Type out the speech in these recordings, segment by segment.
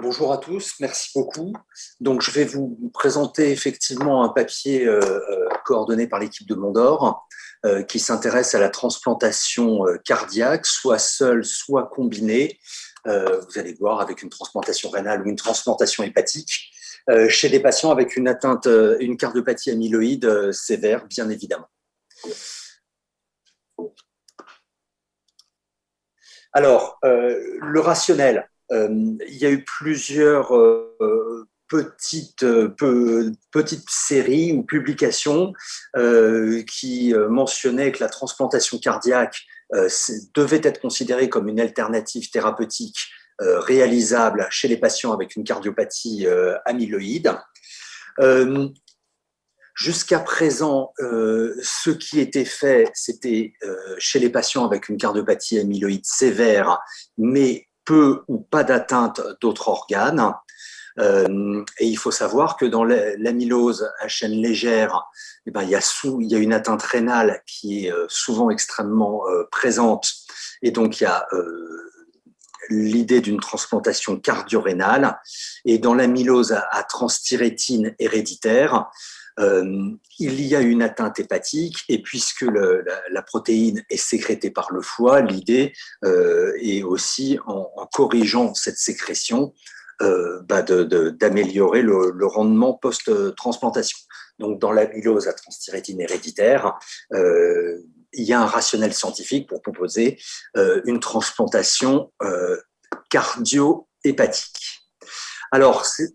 Bonjour à tous, merci beaucoup. Donc, je vais vous présenter effectivement un papier euh, euh, coordonné par l'équipe de Mondor euh, qui s'intéresse à la transplantation cardiaque, soit seule, soit combinée. vous allez voir avec une transplantation rénale ou une transplantation hépatique chez des patients avec une atteinte, une cardiopathie amyloïde sévère, bien évidemment. Alors, le rationnel, il y a eu plusieurs euh, petites, petites séries ou publications euh, qui mentionnaient que la transplantation cardiaque devait être considérée comme une alternative thérapeutique réalisable chez les patients avec une cardiopathie amyloïde. Jusqu'à présent, ce qui était fait, c'était chez les patients avec une cardiopathie amyloïde sévère, mais peu ou pas d'atteinte d'autres organes. Euh, et il faut savoir que dans l'amylose à chaîne légère, eh ben, il, y a une atteinte rénale qui est euh, souvent extrêmement euh, présente. Et donc, il y a l'idée d'une transplantation cardio-rénale. Et dans l'amylose à, à transthyrétine héréditaire, il y a une atteinte hépatique et puisque la, protéine est sécrétée par le foie, l'idée euh, est aussi en, corrigeant cette sécrétion euh, bah, d'améliorer le, rendement post-transplantation. Donc dans l'amylose à transthyrétine héréditaire, il y a un rationnel scientifique pour proposer une transplantation cardio-hépatique. Alors, euh,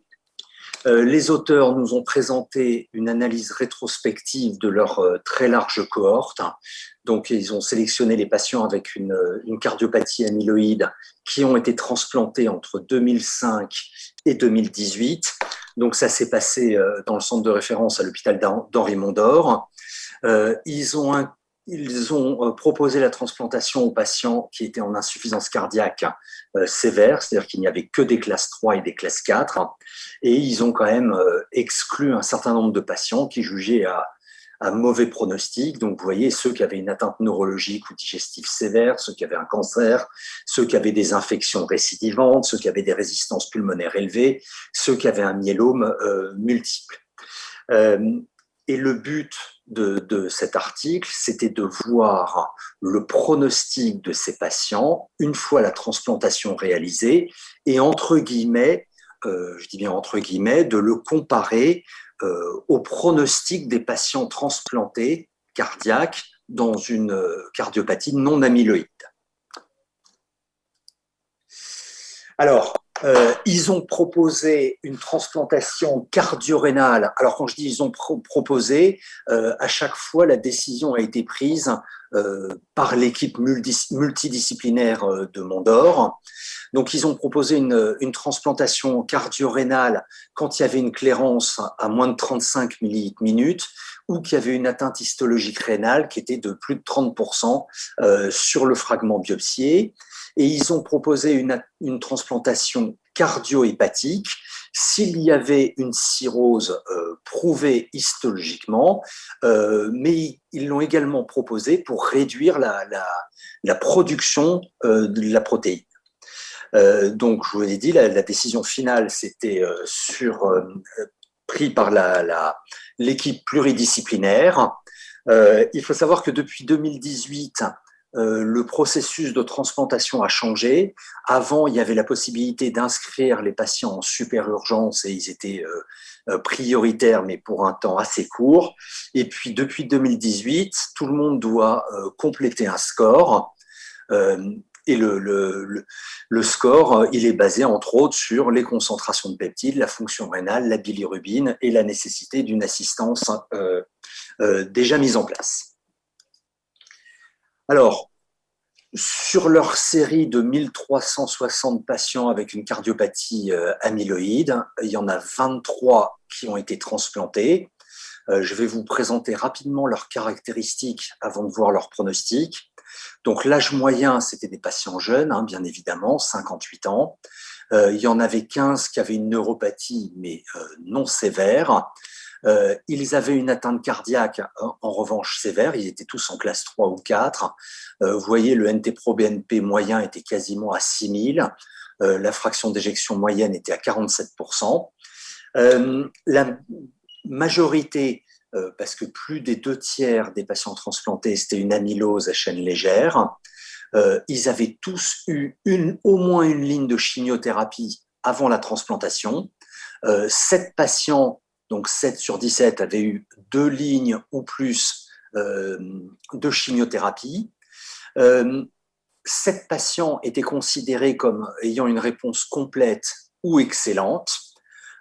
les auteurs nous ont présenté une analyse rétrospective de leur euh, très large cohorte. Donc, ils ont sélectionné les patients avec une, cardiopathie amyloïde qui ont été transplantés entre 2005 et 2018. Donc, ça s'est passé euh, dans le centre de référence à l'hôpital d'Henri Mondor. Ils ont ils ont euh, proposé la transplantation aux patients qui étaient en insuffisance cardiaque euh, sévère, c'est-à-dire qu'il n'y avait que des classes 3 et des classes 4, et ils ont quand même euh, exclu un certain nombre de patients qui jugeaient à, mauvais pronostic. Donc, vous voyez, ceux qui avaient une atteinte neurologique ou digestive sévère, ceux qui avaient un cancer, ceux qui avaient des infections récidivantes, ceux qui avaient des résistances pulmonaires élevées, ceux qui avaient un myélome multiple. et le but de, cet article, c'était de voir le pronostic de ces patients une fois la transplantation réalisée et entre guillemets, euh, je dis bien entre guillemets, de le comparer euh, au pronostic des patients transplantés cardiaques dans une euh, cardiopathie non amyloïde. Alors, euh, ils ont proposé une transplantation cardio-rénale. Alors quand je dis ils ont proposé, euh, à chaque fois la décision a été prise euh, par l'équipe multidisciplinaire de Mondor. Donc ils ont proposé une, une transplantation cardio-rénale quand il y avait une clairance à moins de 35 millilitres minutes ou qu'il y avait une atteinte histologique rénale qui était de plus de 30% sur le fragment biopsié et ils ont proposé une, transplantation cardio-hépatique s'il y avait une cirrhose euh, prouvée histologiquement, euh, mais ils l'ont également proposé pour réduire la production euh, de la protéine. donc, je vous l'ai dit, la, la, décision finale, c'était sur pris par l'équipe pluridisciplinaire. il faut savoir que depuis 2018, euh, le processus de transplantation a changé. Avant, il y avait la possibilité d'inscrire les patients en super urgence et ils étaient euh, euh, prioritaires, mais pour un temps assez court. Et puis, depuis 2018, tout le monde doit compléter un score. et le, le, score, il est basé entre autres sur les concentrations de peptides, la fonction rénale, la bilirubine et la nécessité d'une assistance déjà mise en place. Alors, sur leur série de 1360 patients avec une cardiopathie euh, amyloïde, il y en a 23 qui ont été transplantés. Euh, je vais vous présenter rapidement leurs caractéristiques avant de voir leurs pronostics. Donc l'âge moyen, c'était des patients jeunes, hein, bien évidemment, 58 ans. Euh, il y en avait 15 qui avaient une neuropathie, mais non sévère. Euh, ils avaient une atteinte cardiaque en revanche sévère, ils étaient tous en classe 3 ou 4. Euh, vous voyez, le NT-proBNP moyen était quasiment à 6000. la fraction d'éjection moyenne était à 47%. la majorité, parce que plus des deux tiers des patients transplantés, c'était une amylose à chaîne légère, ils avaient tous eu une, au moins une ligne de chimiothérapie avant la transplantation. 7 patients, donc 7 sur 17, avaient eu deux lignes ou plus de chimiothérapie. Sept patients étaient considérés comme ayant une réponse complète ou excellente.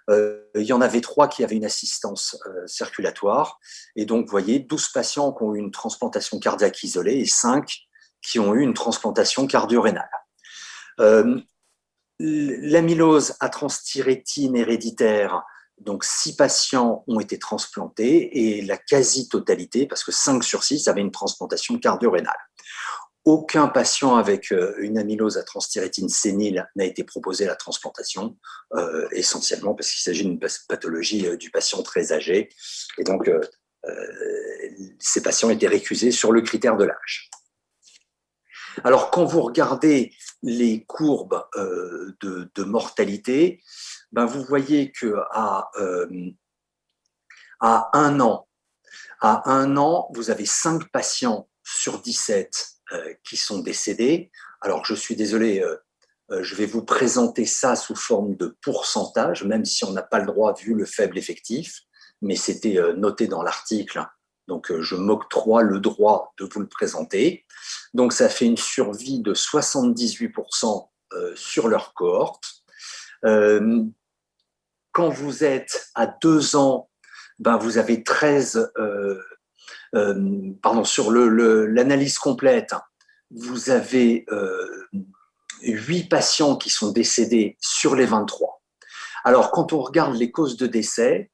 Euh, il y en avait trois qui avaient une assistance euh, circulatoire. Et donc, vous voyez, 12 patients qui ont eu une transplantation cardiaque isolée et 5 qui ont eu une transplantation cardio-rénale. Euh, l'amylose à transthyrétine héréditaire, donc 6 patients ont été transplantés et la quasi-totalité, parce que 5 sur 6 avaient une transplantation cardio-rénale. Aucun patient avec euh, une amylose à transthyrétine sénile n'a été proposé à la transplantation, euh, essentiellement parce qu'il s'agit d'une pathologie euh, du patient très âgé. Et donc, ces patients étaient récusés sur le critère de l'âge. Alors, quand vous regardez les courbes de, mortalité, ben vous voyez qu'à à un an, à un an, vous avez 5 patients sur 17 euh, qui sont décédés. Alors, je suis désolé, euh, euh, je vais vous présenter ça sous forme de pourcentage, même si on n'a pas le droit vu le faible effectif, mais c'était noté dans l'article, donc je m'octroie le droit de vous le présenter. Donc, ça fait une survie de 78% sur leur cohorte. Quand vous êtes à deux ans, ben vous avez 13 euh, pardon, sur l'analyse complète, vous avez euh, 8 patients qui sont décédés sur les 23. Alors, quand on regarde les causes de décès,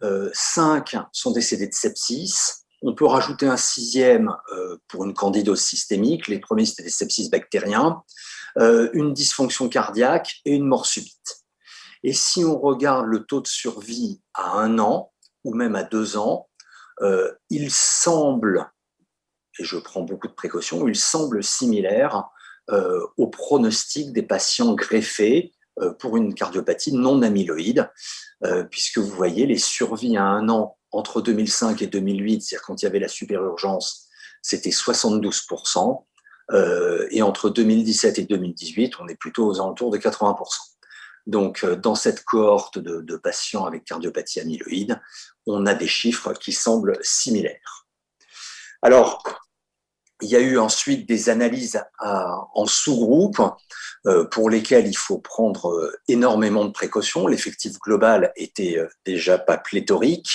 5 euh, sont décédés de sepsis. On peut rajouter un sixième euh, pour une candidose systémique. Les premiers, c'était des sepsis bactériens. une dysfonction cardiaque et une mort subite. Et si on regarde le taux de survie à un an ou même à deux ans, euh, il semble, et je prends beaucoup de précautions, il semble similaire euh, au pronostic des patients greffés euh, pour une cardiopathie non amyloïde, puisque vous voyez les survies à un an entre 2005 et 2008, c'est-à-dire quand il y avait la superurgence, c'était 72%, et entre 2017 et 2018, on est plutôt aux alentours de 80%. Donc, dans cette cohorte de, patients avec cardiopathie amyloïde, on a des chiffres qui semblent similaires. Alors, il y a eu ensuite des analyses en sous-groupe euh, pour lesquelles il faut prendre euh, énormément de précautions. L'effectif global était euh, déjà pas pléthorique,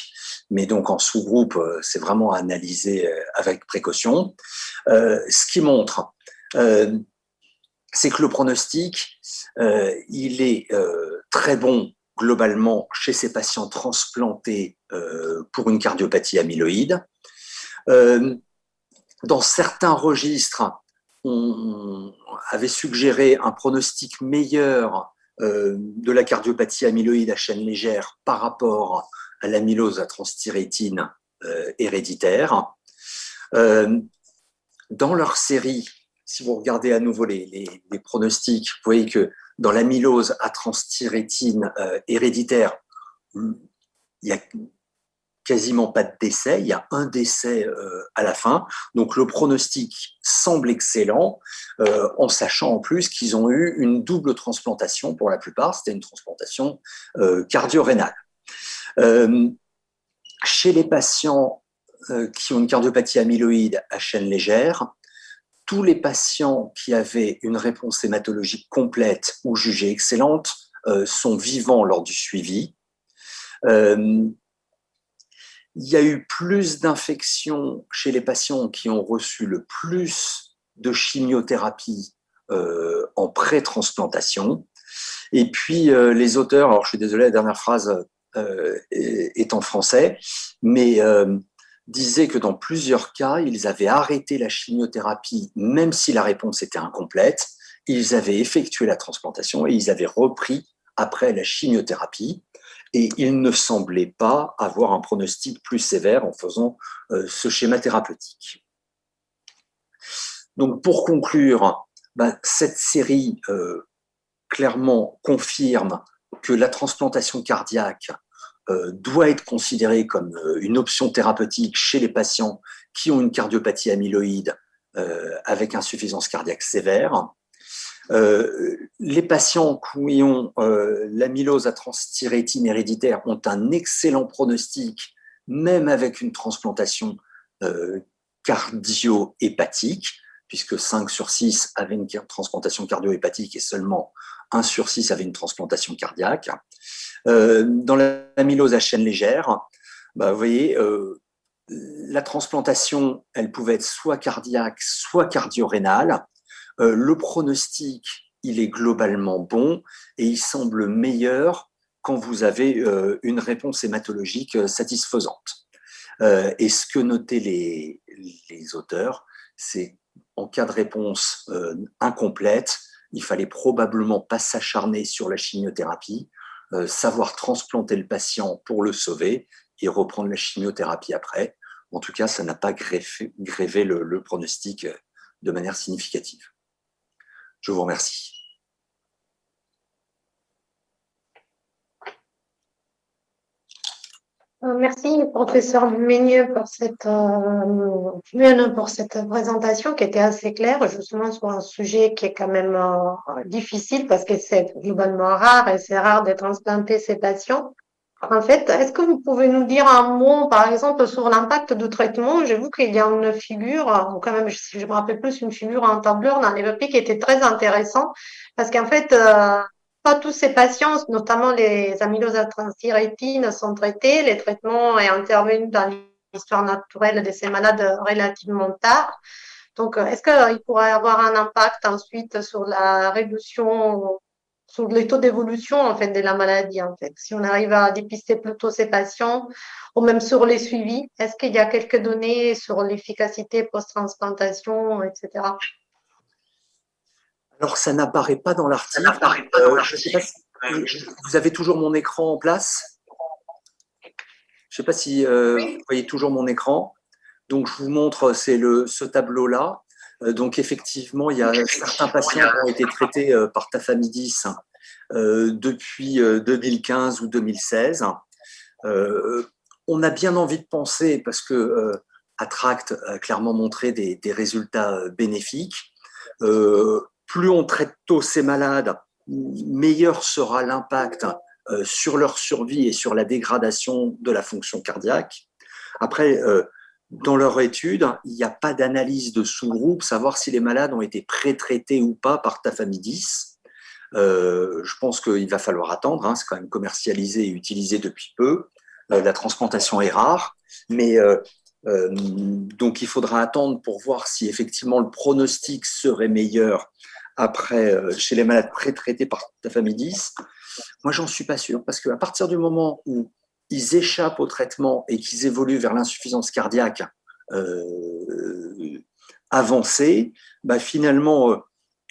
mais donc en sous-groupe, c'est vraiment analysé avec précaution. Ce qui montre, c'est que le pronostic, il est très bon globalement chez ces patients transplantés euh, pour une cardiopathie amyloïde. Euh, dans certains registres, on avait suggéré un pronostic meilleur euh, de la cardiopathie amyloïde à chaîne légère par rapport à l'amylose à transthyrétine héréditaire. dans leur série, si vous regardez à nouveau les, pronostics, vous voyez que dans l'amylose à transthyrétine euh, héréditaire, il n'y a quasiment pas de décès, il y a un décès euh, à la fin. Donc le pronostic semble excellent, euh, en sachant en plus qu'ils ont eu une double transplantation pour la plupart, c'était une transplantation cardio-rénale. chez les patients qui ont une cardiopathie amyloïde à chaîne légère, tous les patients qui avaient une réponse hématologique complète ou jugée excellente euh, sont vivants lors du suivi. Euh, il y a eu plus d'infections chez les patients qui ont reçu le plus de chimiothérapie euh, en pré-transplantation. Et puis les auteurs, alors je suis désolé, la dernière phrase est, en français, mais disait que dans plusieurs cas, ils avaient arrêté la chimiothérapie même si la réponse était incomplète. Ils avaient effectué la transplantation et ils avaient repris après la chimiothérapie. Et ils ne semblaient pas avoir un pronostic plus sévère en faisant euh, ce schéma thérapeutique. Donc pour conclure, ben, cette série euh, clairement confirme que la transplantation cardiaque doit être considérée comme une option thérapeutique chez les patients qui ont une cardiopathie amyloïde avec insuffisance cardiaque sévère. les patients qui ont l'amylose à transthyrétine héréditaire ont un excellent pronostic, même avec une transplantation cardio-hépatique, puisque 5 sur 6 avaient une transplantation cardio-hépatique et seulement 1 sur 6 avait une transplantation cardiaque. Euh, dans l'amylose à chaîne légère, bah, vous voyez, euh, la transplantation, elle pouvait être soit cardiaque, soit cardio-rénale. Euh, le pronostic, il est globalement bon et il semble meilleur quand vous avez une réponse hématologique satisfaisante. et ce que notaient les, auteurs, c'est en cas de réponse euh, incomplète, il fallait probablement pas s'acharner sur la chimiothérapie, euh, savoir transplanter le patient pour le sauver et reprendre la chimiothérapie après. En tout cas, ça n'a pas grévé le pronostic euh, de manière significative. Je vous remercie. Merci, professeur Ménieux, pour cette, euh, pour cette présentation qui était assez claire, justement sur un sujet qui est quand même euh, difficile parce que c'est globalement rare et c'est rare de transplanter ces patients. En fait, est-ce que vous pouvez nous dire un mot, par exemple, sur l'impact du traitement? J'ai vu qu'il y a une figure, ou quand même, je, je me rappelle plus, une figure en tableur dans les qui était très intéressant parce qu'en fait, euh, pas tous ces patients, notamment les amyloses sont traités. Les traitements est intervenu dans l'histoire naturelle de ces malades relativement tard. Donc, est-ce qu'il pourrait avoir un impact ensuite sur la réduction, sur les taux d'évolution en fait de la maladie en fait, si on arrive à dépister plutôt ces patients, ou même sur les suivis, est-ce qu'il y a quelques données sur l'efficacité post-transplantation, etc. Alors, ça n'apparaît pas dans l'article. Euh, vous avez toujours mon écran en place Je ne sais pas si euh, vous voyez toujours mon écran. Donc, je vous montre, c'est ce tableau-là. Euh, donc, effectivement, il y a certains patients qui ont été traités par tafamidis depuis 2015 ou 2016. on a bien envie de penser, parce que Attract a clairement montré des, des résultats bénéfiques, plus on traite tôt ces malades, meilleur sera l'impact euh, sur leur survie et sur la dégradation de la fonction cardiaque. Après, euh, dans leur étude, il n'y a pas d'analyse de sous-groupe, savoir si les malades ont été pré-traités ou pas par tafamidis. Euh, je pense qu'il va falloir attendre, hein, c'est quand même commercialisé et utilisé depuis peu. la transplantation est rare, mais donc il faudra attendre pour voir si effectivement le pronostic serait meilleur après, euh, chez les malades pré-traités par tafamidis, moi, j'en suis pas sûr, parce qu'à partir du moment où ils échappent au traitement et qu'ils évoluent vers l'insuffisance cardiaque euh, avancée, bah, finalement,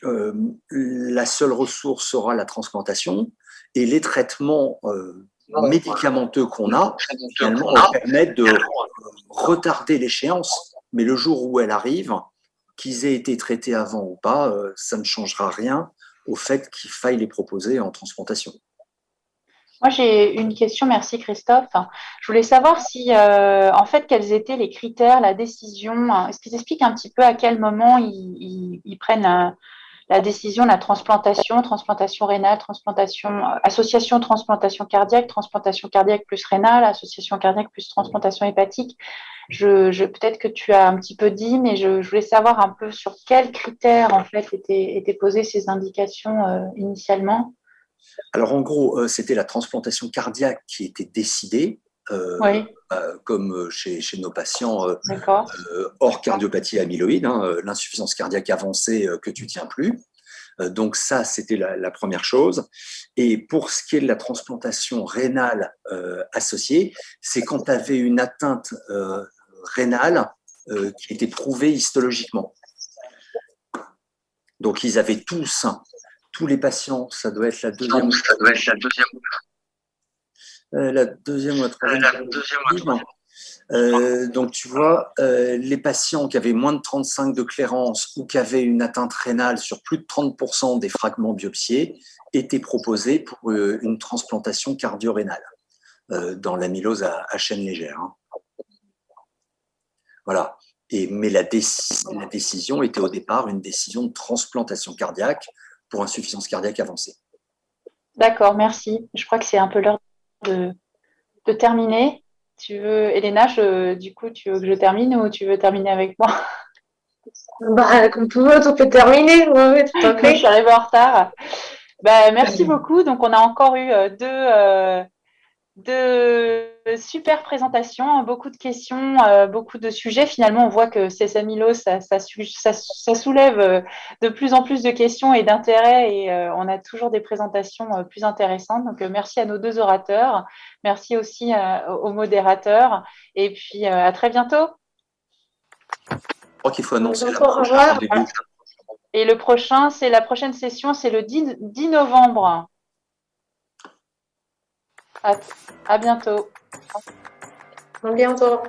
euh, la seule ressource sera la transplantation et les traitements médicamenteux qu'on a, finalement, permettent de retarder l'échéance. Mais le jour où elle arrive, qu'ils aient été traités avant ou pas, euh, ça ne changera rien au fait qu'il faille les proposer en transplantation. Moi, j'ai une question. Merci, Christophe. Je voulais savoir si, euh, en fait, quels étaient les critères, la décision. Est-ce qu'ils expliquent un petit peu à quel moment ils, prennent euh, la décision, la transplantation, transplantation rénale, transplantation, association transplantation cardiaque, transplantation cardiaque plus rénale, association cardiaque plus transplantation hépatique je, peut-être que tu as un petit peu dit, mais je, voulais savoir un peu sur quels critères en fait étaient, étaient posées ces indications euh, initialement. Alors en gros, euh, c'était la transplantation cardiaque qui était décidée, euh, comme chez, chez, nos patients hors cardiopathie amyloïde, hein, l'insuffisance cardiaque avancée que tu tiens plus. Donc ça, c'était la, première chose. Et pour ce qui est de la transplantation rénale associée, c'est quand tu avais une atteinte rénale euh, qui était prouvée histologiquement. Donc, ils avaient tous, tous les patients, ça doit être la deuxième. Ça doit être la deuxième. Euh, la deuxième ou la troisième. Euh, donc, tu vois, euh, les patients qui avaient moins de 35 de clairance ou qui avaient une atteinte rénale sur plus de 30% des fragments biopsiés étaient proposés pour euh, une transplantation cardio-rénale dans l'amylose à, à, chaîne légère. Hein. Voilà. Et, mais la, la décision était au départ une décision de transplantation cardiaque pour insuffisance cardiaque avancée. D'accord, merci. Je crois que c'est un peu l'heure de, de terminer. Tu veux, Elena, du coup, tu veux que je termine ou tu veux terminer avec moi? Bah, Comme tu veux, tu peux terminer. Oui, tout à fait. je suis arrivée en retard. Bah, merci beaucoup. Donc, on a encore eu euh, deux, deux super présentations, beaucoup de questions, euh, beaucoup de sujets. Finalement, on voit que ces Milo, ça, ça, ça, soulève euh, de plus en plus de questions et d'intérêts et euh, on a toujours des présentations plus intéressantes. Donc, merci à nos deux orateurs. Merci aussi aux modérateurs. Et puis, à très bientôt. Je crois qu'il faut annoncer Et le prochain, c'est la prochaine session, c'est le 10, 10 novembre. À, bientôt. À bientôt.